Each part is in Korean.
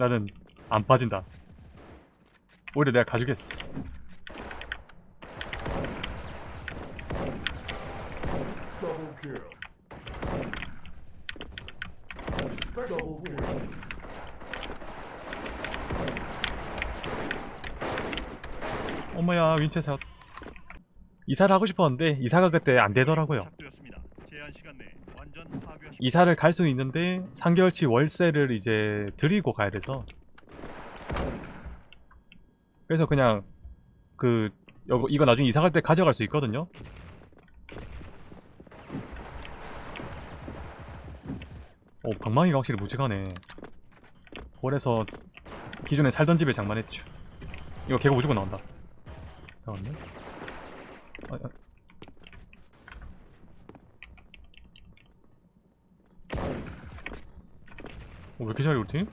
나는 안 빠진다. 오히려 내가 가주겠어. 어머야 윈체샷. 이사를 하고 싶었는데 이사가 그때 안 되더라고요. 이사를 갈 수는 있는데 3개월치 월세를 이제 드리고 가야 돼서. 그래서 그냥 그 요- 이거 나중에 이사 갈 때 가져갈 수 있거든요. 오 방망이가 확실히 무지하네. 그래서 기존에 살던 집에 장만했죠. 이거 개고 무조건 나온다. 나왔네 아, 아. 이렇게 잘해 우리 팀?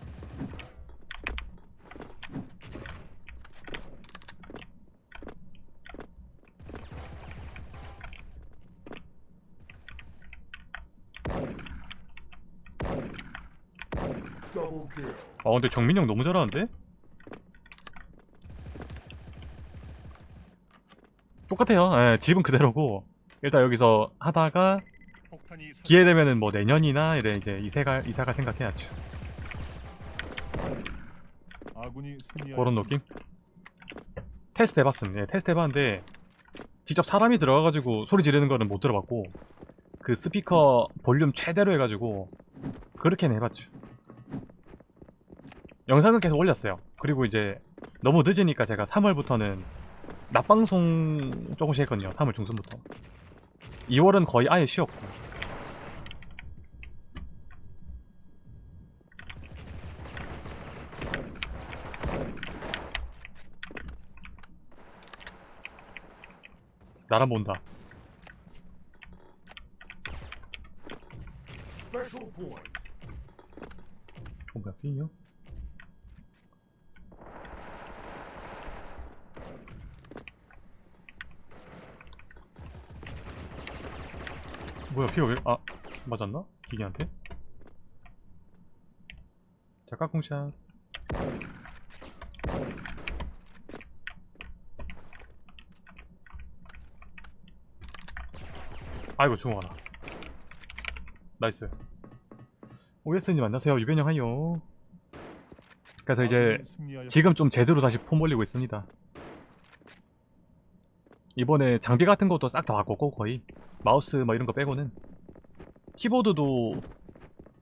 아 근데 정민이 형 너무 잘하는데? 똑같아요 예, 집은 그대로고 일단 여기서 하다가 폭탄이 기회 되면은 뭐 내년이나 이래 이제 이사가 이사가 생각해야죠 그런 느낌? 테스트 해봤음. 예, 테스트 해봤는데 직접 사람이 들어가가지고 소리 지르는 거는 못 들어봤고 그 스피커 볼륨 최대로 해가지고 그렇게는 해봤죠. 영상은 계속 올렸어요. 그리고 이제 너무 늦으니까 제가 3월부터는 낮방송 조금씩 했거든요. 3월 중순부터. 2월은 거의 아예 쉬었고 나랑 본다. 어 뭐야 삐요? 뭐야 피가 왜.. 아 맞았나? 기계한테? 자 까꿍샷 아이고 중호하다 nice. 오예스님 안녕하세요. 유변형 hi요. 그래서 이제. 지금 좀 제대로 다시 폼 올리고 있습니다. 이번에 장비 같은 것도 싹 다 바꿨고 거의. 마우스 뭐 이런 거 빼고는. 키보드도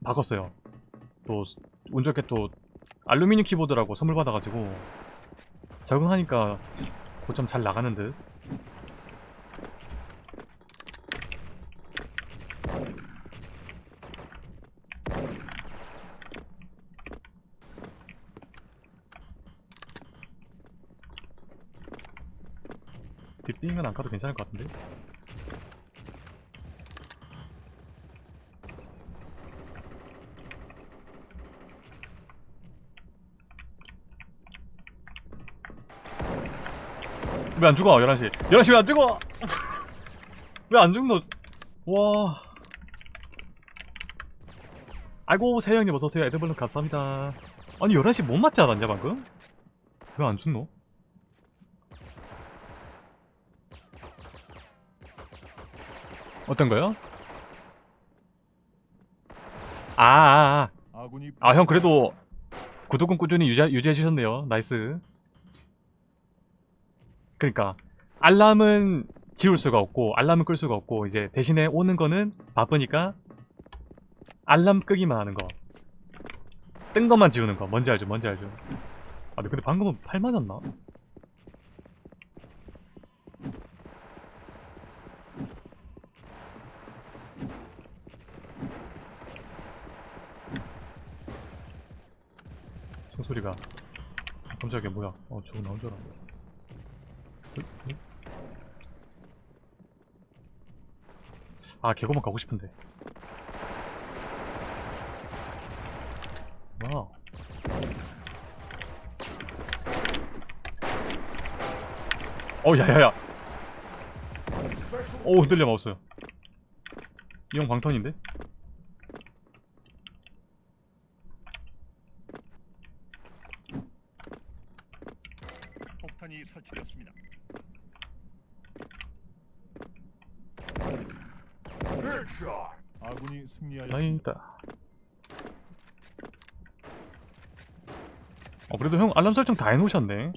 바꿨어요. 또 운 좋게 또 알루미늄 키보드라고 선물 받아가지고 적응하니까 고점 잘 나가는 듯 뒷빙은 안 가도 괜찮을 것 같은데? 왜 안 죽어? 11시. 11시 왜 안 죽어? 왜 안 죽노? 와. 아이고 세영님 어서오세요. 에드블룸 감사합니다. 아니 11시 못 맞지 않았냐 방금? 왜 안 죽노? 어떤 거요? 아, 아, 아. 아, 형 그래도 구독은 꾸준히 유지, 유지해 주셨네요. nice. 그러니까 알람은 지울 수가 없고 알람은 끌 수가 없고 이제 대신에 오는 거는 바쁘니까 알람 끄기만 하는 거. 뜬 것만 지우는 거. 뭔지 알죠? 뭔지 알죠? 아, 근데 방금은 팔 맞았나? 소리가. 깜짝이야 뭐야. 어 저거 나온 줄 알았네? 아 개고만 가고 싶은데. 와어 야야야. 오 흔들려 마우스. 이형 광턴인데? 제압되었습니다. Headshot. 아군이 승리하였습니다. 어 그래도 형 알람 설정 다 해놓으셨네.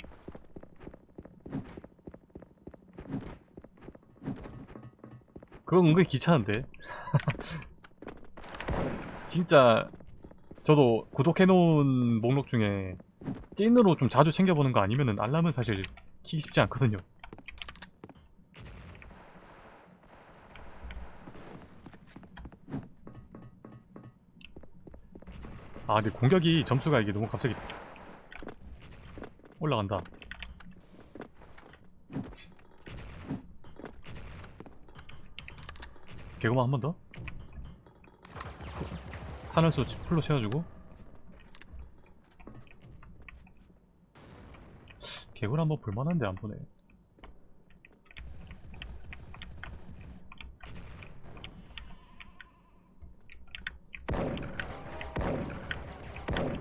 그건 은근히 귀찮은데. 진짜 저도 구독해놓은 목록 중에 찐으로 좀 자주 챙겨보는 거 아니면은 알람은 사실 키기 쉽지 않거든요. 아 근데 공격이 점수가 이게 너무 갑자기 올라간다 개구만 한 번 더? 탄환수 풀로 채워주고 개구를 한번 볼만한데 안 보네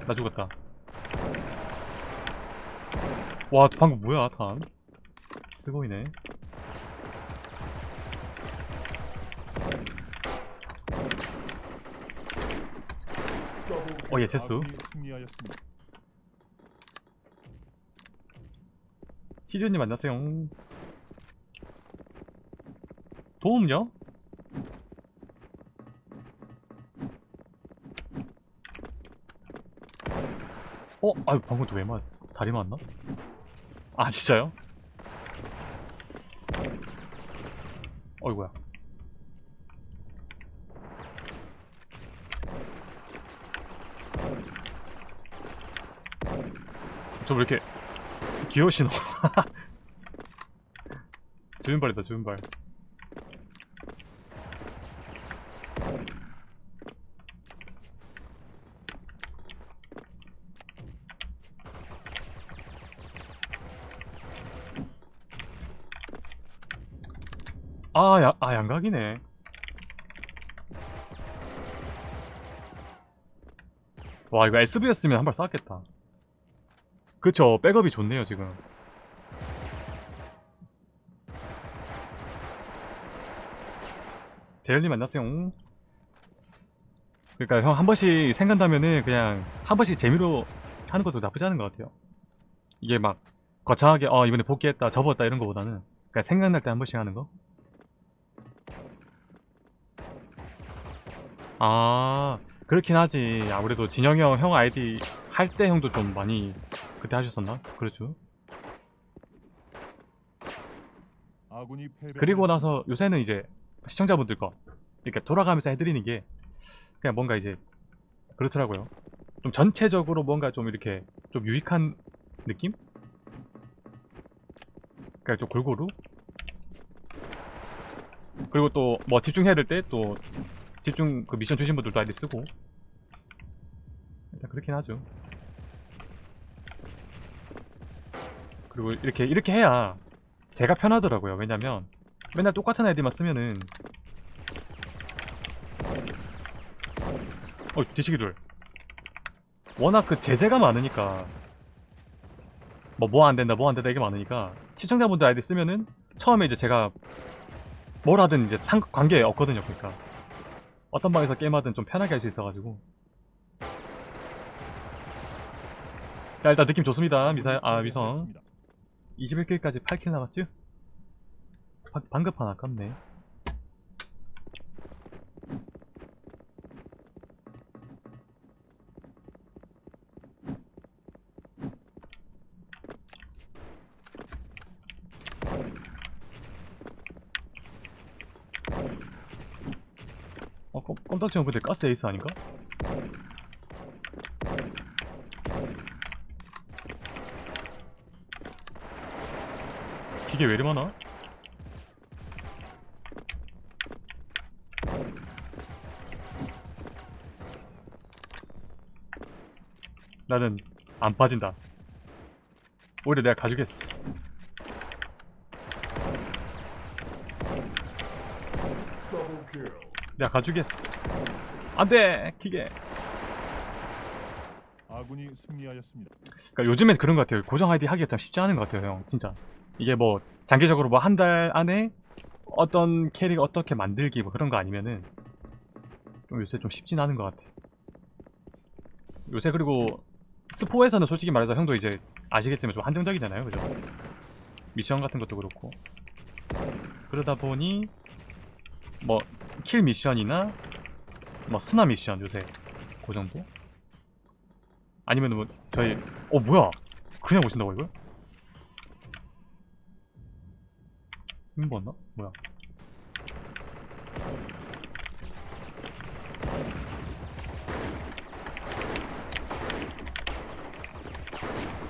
나 죽었다. 와, 방금 뭐야, 탄? 쓰고이네. Double 어, 예, 체수. 아군이 승리하였습니다. 희준님 안녕하세요. 도움요? 어? 아유 방금 또왜 맞? 다리 맞나? 아 진짜요? 어이구야. 저 왜 이렇게 귀여우시노? 주윤발이다 주윤발. 아, 야, 아 양각이네. 와 이거 SV였으면 한 발 쐈겠다 그쵸 백업이 좋네요 지금. 대열님 안녕하세요 그러니까 형 한 번씩 생각나면은 그냥 한 번씩 재미로 하는 것도 나쁘지 않은 것 같아요. 이게 막 거창하게 어 이번에 복귀했다 접었다 이런 거보다는 그냥 생각날 때 한 번씩 하는 거? 아, 그렇긴 하지. 아무래도 진영이 형, 형 아이디 할 때 형도 좀 많이 그때 하셨었나? 그렇죠. 그리고 나서 요새는 이제 시청자분들 거 이렇게 돌아가면서 해드리는 게 그냥 뭔가 이제 그렇더라고요. 좀 전체적으로 뭔가 좀 이렇게 좀 유익한 느낌? 그러니까 좀 골고루 그리고 또 뭐 집중해야 될 때 또 집중 그 미션 주신 분들도 아이디 쓰고. 일단 그렇긴 하죠. 그리고 이렇게 이렇게 해야 제가 편하더라고요. 왜냐면 맨날 똑같은 아이디만 쓰면은. 어 뒤치기들 워낙 그 제재가 많으니까. 뭐 뭐 안된다 뭐 안된다 이게 많으니까 시청자분들 아이디 쓰면은 처음에 이제 제가 뭘 하든 이제 상 관계 없거든요 그러니까 어떤 방에서 게임하든 좀 편하게 할 수 있어가지고. 자 일단 느낌 좋습니다 미사 아 위성. 21kil까지 8킬 남았죠? 방, 방급한 아깝네 껌, 껌딱지형 근데 가스 에이스 아닌가? 기계 왜 이리 많아? 나는 안 빠진다. 오히려 내가 가주겠어. 내가 가주겠어. 안돼 기계. 아군이 승리하였습니다. 그러니까 요즘엔 그런 것 같아요. 고정 아이디 하기가 참 쉽지 않은 것 같아요, 형. 진짜. 이게 뭐 장기적으로 뭐 한 달 안에 어떤 캐릭 어떻게 만들기 뭐 그런 거 아니면은 좀 요새 좀 쉽진 않은 것 같아. 요새 그리고 스포에서는 솔직히 말해서 형도 이제 아시겠지만 좀 한정적이잖아요, 그죠? 미션 같은 것도 그렇고 그러다 보니 뭐 킬 미션이나 뭐 스나 미션 요새 그 정도? 아니면 뭐 저희 어 뭐야 그냥 오신다고 이걸? 힘 봤나? 뭐야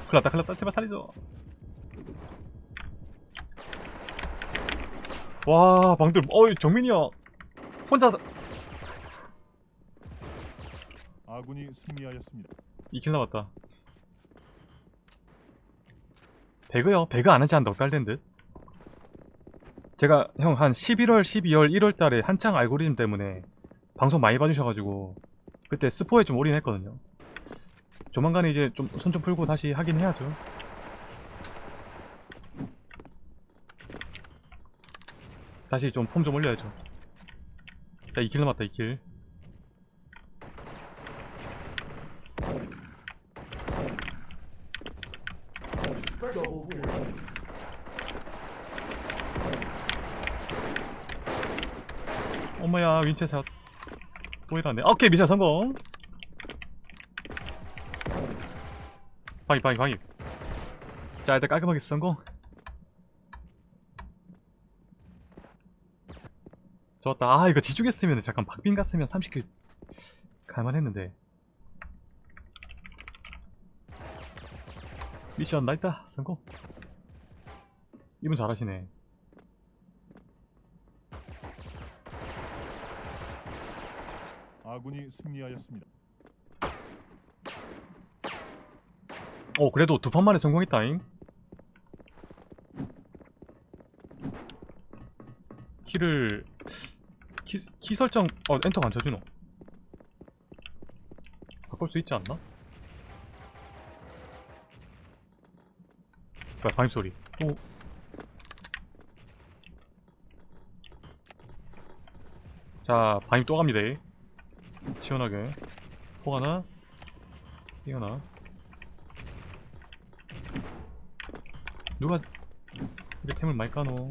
큰일났다 큰일났다 제발 살려줘 와 방들 어이 정민이 형 혼자 아군이 승리하였습니다. 이킬 남았다. 배그요? 배그 안 한지 한 넉 달 된 듯? 제가 형 한 11월 12월 1월 달에 한창 알고리즘 때문에 방송 많이 봐주셔가지고 그때 스포에 좀 올인했거든요. 조만간에 이제 좀 손좀 풀고 다시 하긴 해야죠. 다시 좀 폼 좀 올려야죠 자 2킬 남았다 2킬 Double kill. 어머야 윈체샷. 또 이러네. 아, 오케이 미션 성공. 방입 방입 방입. 자 일단 깔끔하게 성공 좋았다. 아 이거 지중했으면 잠깐 박빈 갔으면 30킬 갈만했는데. 미션 나있다. 성공. 이분 잘하시네. 아군이 승리하였습니다. 어 그래도 두 판 만에 성공했다잉. 키를 키, 키 설정 어 엔터가 안 쳐주노 바꿀 수 있지 않나? 뭐야 방입 소리 또 자, 방입 또 갑니다. 시원하게. 폭 하나, 이 하나. 누가 이렇게 템을 많이 까노?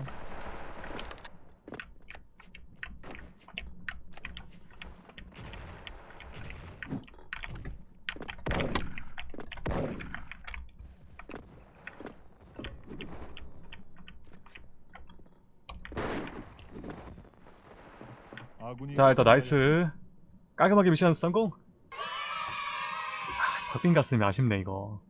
자, 일단. 나이스. 깔끔하게 미션 성공. 아, 박빈 갔으면 아쉽네, 이거.